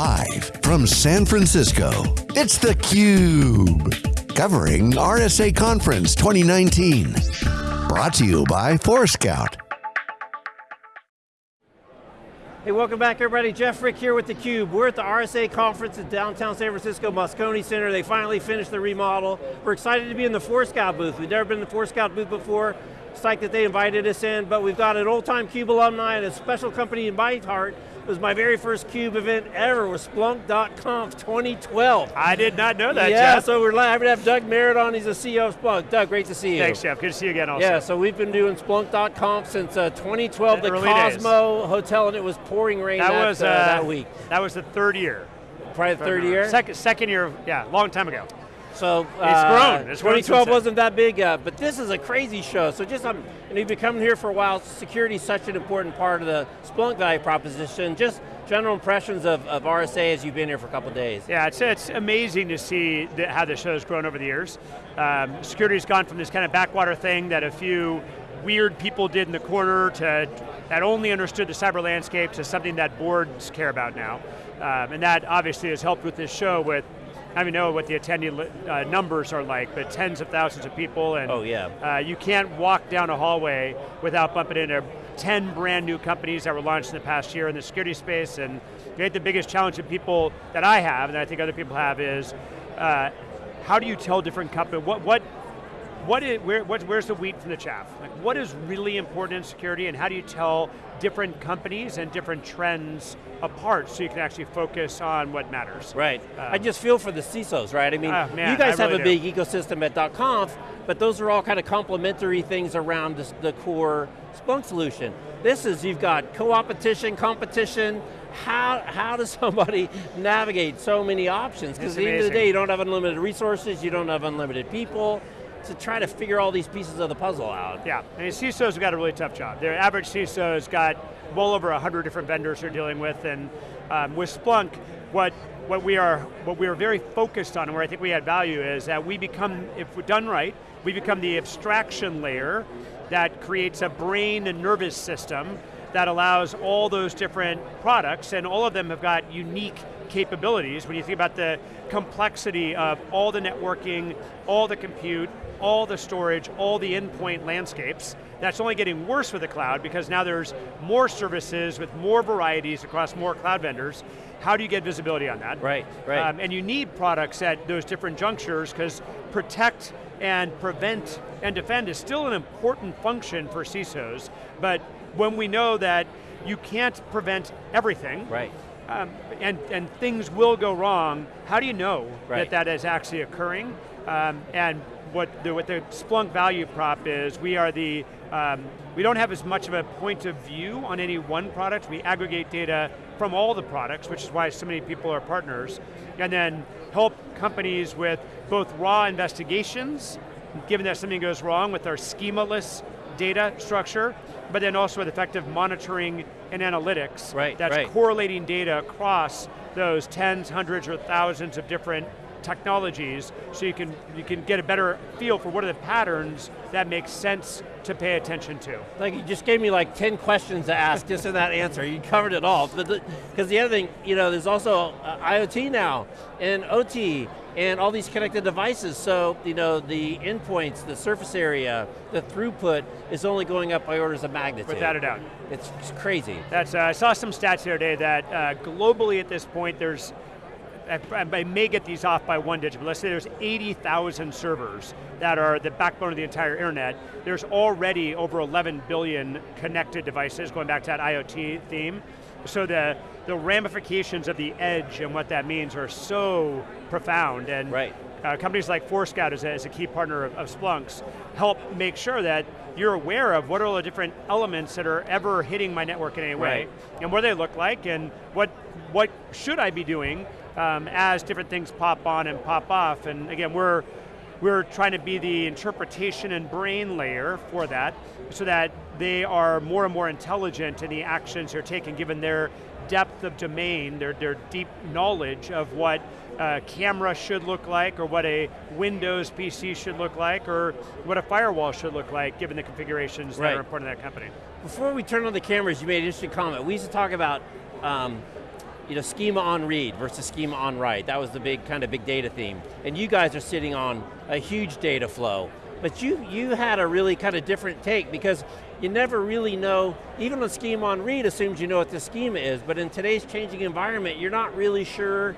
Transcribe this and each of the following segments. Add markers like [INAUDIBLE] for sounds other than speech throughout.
Live from San Francisco, it's theCUBE. Covering RSA Conference 2019. Brought to you by Forescout. Hey, welcome back everybody. Jeff Frick here with theCUBE. We're at the RSA conference at downtown San Francisco, Moscone Center. They finally finished the remodel. We're excited to be in the Forescout booth. We've never been in the Forescout booth before. Psyched that they invited us in, but we've got an old time CUBE alumni and a special company in my heart was my very first CUBE event ever was Splunk.conf 2012. I did not know that, Yeah, Jeff. so we're happy to have Doug Merritt on, he's the CEO of Splunk. Doug, great to see you. Thanks, Jeff. Good to see you again also. Yeah, so we've been doing Splunk.conf since uh, 2012, The the early days. Cosmo Hotel, and it was pouring rain that that, was uh, uh, that week. That was the third year. Probably the third year? Second, second year, yeah, long time ago. So It's uh, grown. It's 2012 since wasn't that big, uh, but this is a crazy show. So just, um, and you've been coming here for a while. Security is such an important part of the Splunk value proposition. Just general impressions of, of RSA as you've been here for a couple days. Yeah, it's, it's amazing to see the, how the show's grown over the years. Um, security's gone from this kind of backwater thing that a few weird people did in the corner to that only understood the cyber landscape to something that boards care about now. Um, and that obviously has helped with this show with I don't know what the attendee uh, numbers are like, but tens of thousands of people, and Oh, yeah. uh, you can't walk down a hallway without bumping into 10 brand new companies that were launched in the past year in the security space, and I think the biggest challenge that people, that I have, and I think other people have, is uh, how do you tell different companies, what, what, what is, where, what, where's the wheat from the chaff? Like what is really important in security and how do you tell different companies and different trends apart so you can actually focus on what matters? Right. Um, I just feel for the CISOs, right? I mean, Ah, man, you guys have a do. big ecosystem at .conf, but those are all kind of complementary things around this, the core Splunk solution. This is, you've got co-opetition, competition, how, how does [LAUGHS] somebody navigate so many options? Because at the end of the day, you don't have unlimited resources, you don't have unlimited people, to try to figure all these pieces of the puzzle out. Yeah, I mean, CISOs have got a really tough job. Their average CISO's got well over 100 different vendors they're dealing with, and um, with Splunk, what, what, we are, what we are very focused on, and where I think we add value is that we become, if we're done right, we become the abstraction layer that creates a brain and nervous system that allows all those different products, and all of them have got unique capabilities. When you think about the complexity of all the networking, all the compute, all the storage, all the endpoint landscapes, that's only getting worse with the cloud because now there's more services with more varieties across more cloud vendors. How do you get visibility on that? Right, right. Um, and you need products at those different junctures because protect and prevent and defend is still an important function for CISOs, but when we know that you can't prevent everything, Right. um, and, and things will go wrong, how do you know Right. that that is actually occurring? Um, and what the, what the Splunk value prop is, we are the, um, we don't have as much of a point of view on any one product, we aggregate data from all the products, which is why so many people are partners, and then help companies with both raw investigations, given that something goes wrong with our schemaless data structure, but then also with effective monitoring and analytics Right, that's right. correlating data across those tens, hundreds, or thousands of different technologies so you can, you can get a better feel for what are the patterns that make sense to pay attention to. Like you just gave me like 10 questions to ask just in that answer. You covered it all. But Because the, the other thing, you know, there's also uh, IoT now, and OT, and all these connected devices. So, you know, the endpoints, the surface area, the throughput is only going up by orders of magnitude. Without a doubt. It's crazy. That's, uh, I saw some stats the other day that uh, globally at this point there's, I, may get these off by one digit, but let's say there's 80,000 servers that are the backbone of the entire internet. There's already over 11 billion connected devices, going back to that IoT theme. So the, the ramifications of the edge and what that means are so profound. And Right. uh, companies like Forescout is a, is a key partner of, of Splunk's, help make sure that you're aware of what are all the different elements that are ever hitting my network in any way, Right. and what they look like, and what, what should I be doing um, as different things pop on and pop off. And again, we're, we're trying to be the interpretation and brain layer for that, so that they are more and more intelligent in the actions they're taking given their depth of domain, their, their deep knowledge of what a camera should look like, or what a Windows PC should look like, or what a firewall should look like, given the configurations that are important to that company. Before we turn on the cameras, you made an interesting comment. We used to talk about um, you know, schema on read versus schema on write. That was the big kind of big data theme. And you guys are sitting on a huge data flow. But you, you had a really kind of different take because you never really know, even on schema on read assumes you know what the schema is, but in today's changing environment, you're not really sure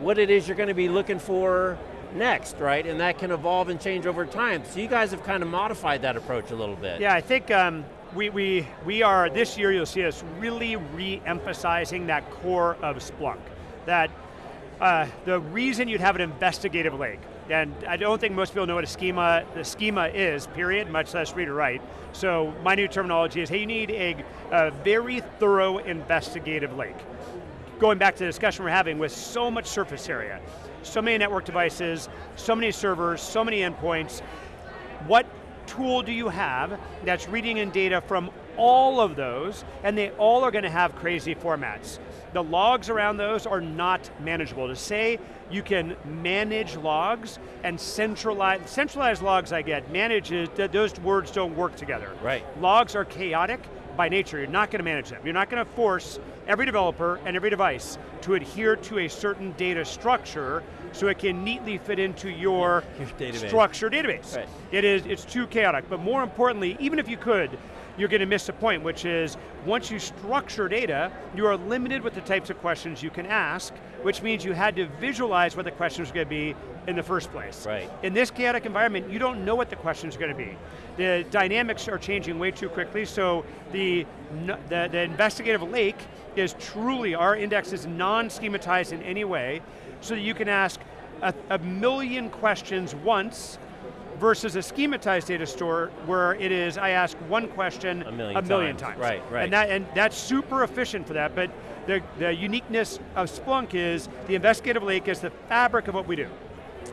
what it is you're going to be looking for next, right? And that can evolve and change over time. So you guys have kind of modified that approach a little bit. Yeah, I think um, we, we, we are, this year you'll see us really re-emphasizing that core of Splunk. That uh, the reason you'd have an investigative lake, and I don't think most people know what a schema, the schema is, period, much less read or write. So my new terminology is, hey, you need a, a very thorough investigative lake. Going back to the discussion we're having with so much surface area, so many network devices, so many servers, so many endpoints, what tool do you have that's reading in data from all of those, and they all are going to have crazy formats. The logs around those are not manageable. To say you can manage logs and centralize, centralized logs I get, manages, those words don't work together. Right. Logs are chaotic by nature, you're not going to manage them. You're not going to force every developer and every device to adhere to a certain data structure so it can neatly fit into your, your database. structured database. Right. It is, it's too chaotic, but more importantly, even if you could, you're going to miss a point, which is once you structure data, you are limited with the types of questions you can ask, which means you had to visualize what the questions are going to be in the first place. Right. In this chaotic environment, you don't know what the questions are going to be. The dynamics are changing way too quickly, so the, the, the investigative lake is truly, our index is non-schematized in any way, so that you can ask a, a million questions once, versus a schematized data store where it is, I ask one question a million, a million times. times. Right, right. And, that, and that's super efficient for that, but the, the uniqueness of Splunk is the investigative lake is the fabric of what we do.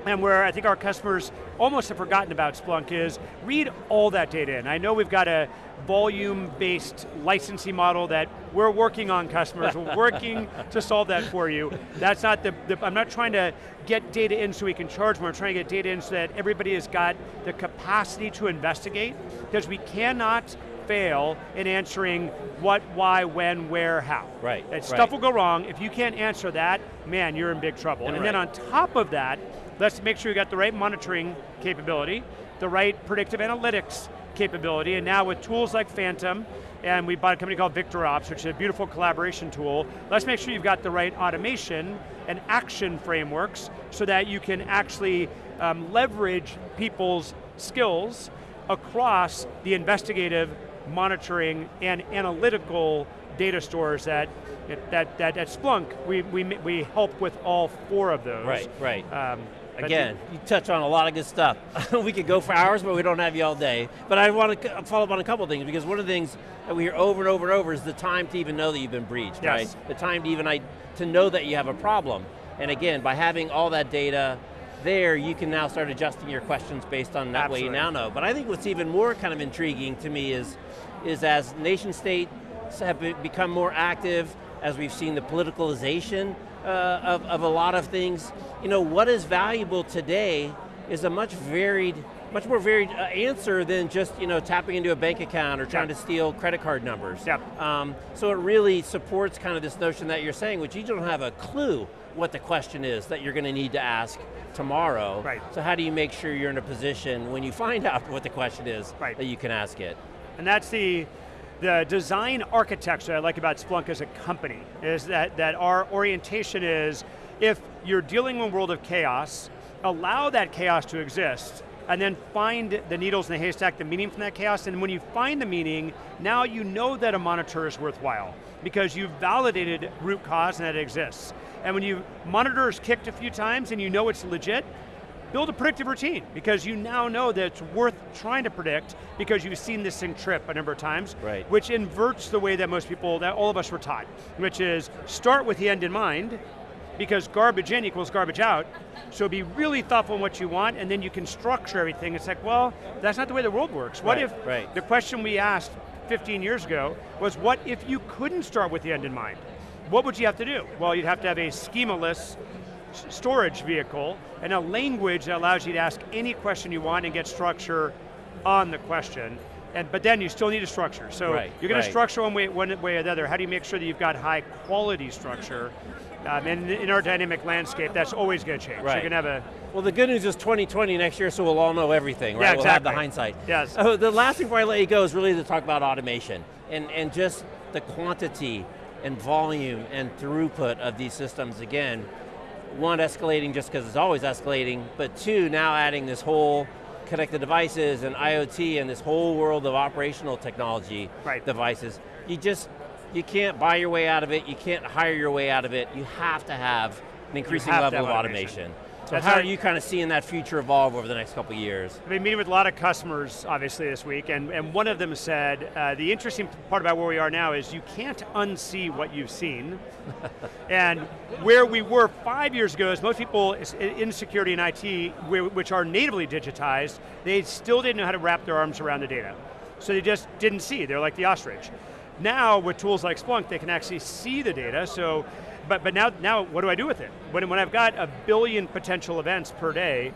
And where I think our customers almost have forgotten about Splunk is read all that data in. I know we've got a volume-based licensing model that we're working on customers, we're [LAUGHS] working to solve that for you. That's not the, the, I'm not trying to get data in so we can charge more, I'm trying to get data in so that everybody has got the capacity to investigate, because we cannot fail in answering what, why, when, where, how. Right, That Stuff right. will go wrong. If you can't answer that, man, you're in big trouble. And, and right. then on top of that, let's make sure you got the right monitoring capability, the right predictive analytics capability, and now with tools like Phantom, and we bought a company called VictorOps, which is a beautiful collaboration tool, let's make sure you've got the right automation and action frameworks so that you can actually um, leverage people's skills across the investigative, monitoring, and analytical data stores that that, that at Splunk, we, we, we help with all four of those. Right, right. Um, Again, you touch on a lot of good stuff. [LAUGHS] we could go for hours, but we don't have you all day. But I want to follow up on a couple things, because one of the things that we hear over and over and over is the time to even know that you've been breached, yes. right? The time to even I, to know that you have a problem. And again, by having all that data there, you can now start adjusting your questions based on that Absolutely. way you now know. But I think what's even more kind of intriguing to me is, is as nation states have become more active, as we've seen the politicalization uh, of, of a lot of things, you know, what is valuable today is a much varied, much more varied uh, answer than just you know tapping into a bank account or trying yep. to steal credit card numbers. Yep. Um, so it really supports kind of this notion that you're saying, which you don't have a clue what the question is that you're going to need to ask tomorrow. Right. So how do you make sure you're in a position when you find [LAUGHS] out what the question is right. that you can ask it? And that's the the design architecture I like about Splunk as a company is that, that our orientation is, if you're dealing in a world of chaos, allow that chaos to exist, and then find the needles in the haystack, the meaning from that chaos, and when you find the meaning, now you know that a monitor is worthwhile, because you've validated root cause and that it exists. And when you monitor is kicked a few times and you know it's legit, build a predictive routine because you now know that it's worth trying to predict because you've seen this thing trip a number of times, right. which inverts the way that most people, that all of us were taught, which is start with the end in mind, because garbage in equals garbage out, so be really thoughtful in what you want, and then you can structure everything. It's like, well, that's not the way the world works. What right, if, right. the question we asked 15 years ago was, what if you couldn't start with the end in mind? What would you have to do? Well, you'd have to have a schemaless storage vehicle and a language that allows you to ask any question you want and get structure on the question. and, but then you still need a structure. So right, you're going right. to structure one way, one way or the other. How do you make sure that you've got high quality structure? Um, and in our dynamic landscape, that's always going to change. Right. You're going to have a Well, the good news is 2020 next year, so we'll all know everything, right? Yeah, exactly. We'll have the hindsight. Yes. Oh, the last thing before I let you go is really to talk about automation and, and just the quantity and volume and throughput of these systems. Again, one, escalating just because it's always escalating, but two, now adding this whole connected devices and IoT and this whole world of operational technology Right. devices. You just, you can't buy your way out of it, you can't hire your way out of it, you have to have an increasing level of automation. automation. So how are you kind of seeing that future evolve over the next couple of years? I've been meeting with a lot of customers, obviously, this week, and, and one of them said, uh, the interesting part about where we are now is you can't unsee what you've seen. [LAUGHS] and where we were five years ago is most people in security and IT, which are natively digitized, they still didn't know how to wrap their arms around the data. So they just didn't see, they're like the ostrich. Now, with tools like Splunk, they can actually see the data, so, but, but now, now what do I do with it? When, when I've got a billion potential events per day,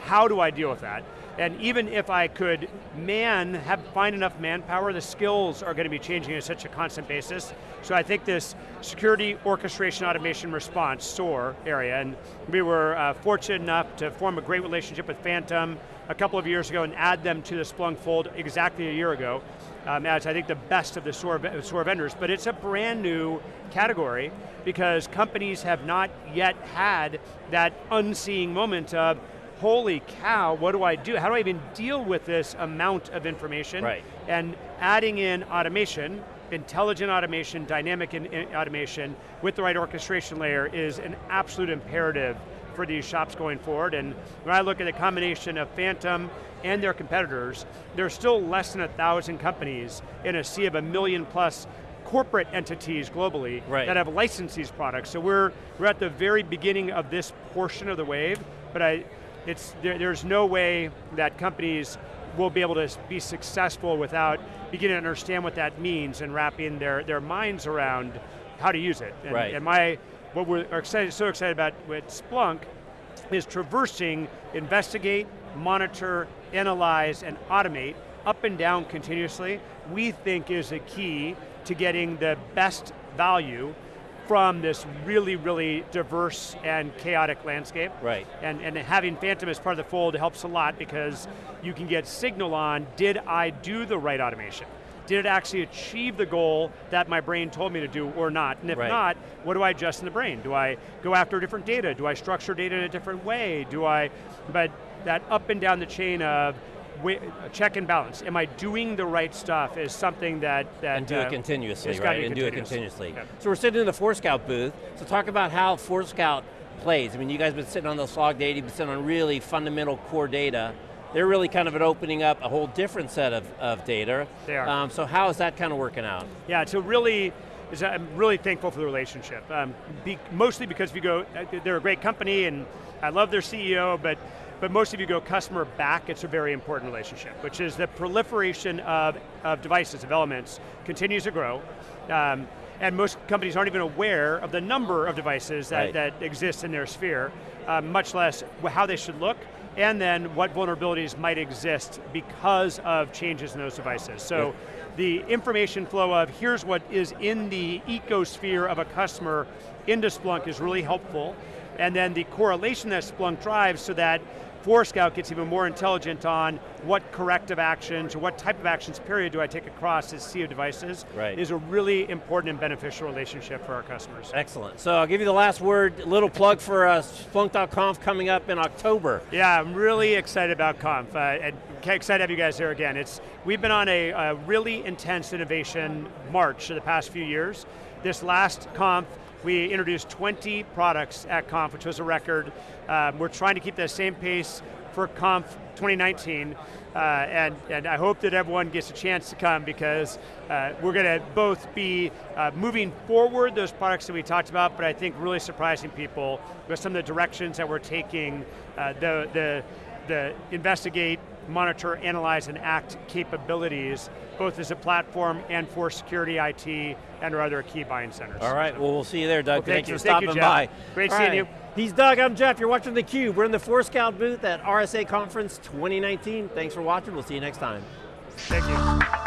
how do I deal with that? And even if I could man, have find enough manpower, the skills are going to be changing at such a constant basis. So I think this security orchestration automation response, SOAR area, and we were uh, fortunate enough to form a great relationship with Phantom a couple of years ago and add them to the Splunk fold exactly a year ago um, as I think the best of the SOAR, SOAR vendors, but it's a brand new category because companies have not yet had that unseeing moment of, holy cow, what do I do? How do I even deal with this amount of information? Right. And adding in automation, intelligent automation, dynamic in, in automation, with the right orchestration layer is an absolute imperative for these shops going forward. And when I look at the combination of Phantom and their competitors, there's still less than a thousand companies in a sea of a million plus corporate entities globally Right. that have licensed these products. So we're, we're at the very beginning of this portion of the wave, but I, it's, there, there's no way that companies will be able to be successful without beginning to understand what that means and wrapping their, their minds around how to use it. And, Right. and my, what we're excited, so excited about with Splunk is traversing, investigate, monitor, analyze, and automate up and down continuously, we think is a key to getting the best value from this really, really diverse and chaotic landscape. Right. And, and having Phantom as part of the fold helps a lot because you can get signal on, did I do the right automation? Did it actually achieve the goal that my brain told me to do or not? And if Right. not, what do I adjust in the brain? Do I go after different data? Do I structure data in a different way? Do I, but that up and down the chain of check and balance. Am I doing the right stuff is something that, that and do uh, it continuously, right? And do it continuously. Yeah. So we're sitting in the Forescout booth, so talk about how Forescout plays. I mean, you guys have been sitting on those log data, you've been sitting on really fundamental core data. They're really kind of opening up a whole different set of, of data. They are. Um, so how is that kind of working out? Yeah, so really, is I'm really thankful for the relationship. Um, be, mostly because if you go, uh, they're a great company and I love their CEO, but but most of you go customer back, it's a very important relationship, which is the proliferation of, of devices, of elements, continues to grow. Um, and most companies aren't even aware of the number of devices that, Right. that exist in their sphere, um, much less how they should look, and then what vulnerabilities might exist because of changes in those devices. So the information flow of here's what is in the ecosphere of a customer into Splunk is really helpful. And then the correlation that Splunk drives so that Forescout gets even more intelligent on what corrective actions or what type of actions period do I take across this sea of devices Right. is a really important and beneficial relationship for our customers. Excellent. So I'll give you the last word, little plug for uh, Splunk.conf coming up in October. Yeah, I'm really excited about Conf, uh, and excited to have you guys here again. It's we've been on a, a really intense innovation march for the past few years. This last Conf, we introduced 20 products at Conf, which was a record. Um, we're trying to keep that same pace for Conf 2019, uh, and, and I hope that everyone gets a chance to come because uh, we're going to both be uh, moving forward those products that we talked about, but I think really surprising people with some of the directions that we're taking, uh, the, the, the investigate, monitor, analyze, and act capabilities, both as a platform and for security IT and our other key buying centers. All right, well we'll see you there, Doug. Well, thank Thanks you. for Thank stopping Jeff. by. Great All seeing right. you. He's Doug, I'm Jeff. You're watching theCUBE. We're in the Forescout booth at RSA Conference 2019. Thanks for watching, we'll see you next time. Thank you.